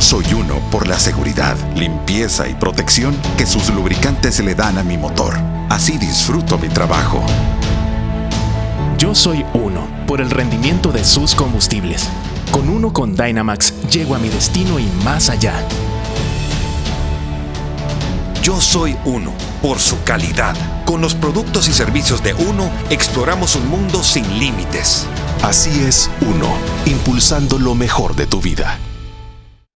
Soy uno por la seguridad, limpieza y protección que sus lubricantes le dan a mi motor. Así disfruto mi trabajo. Yo soy uno por el rendimiento de sus combustibles. Con uno con Dynamax llego a mi destino y más allá. Yo soy Uno por su calidad. Con los productos y servicios de Uno exploramos un mundo sin límites. Así es Uno, impulsando lo mejor de tu vida.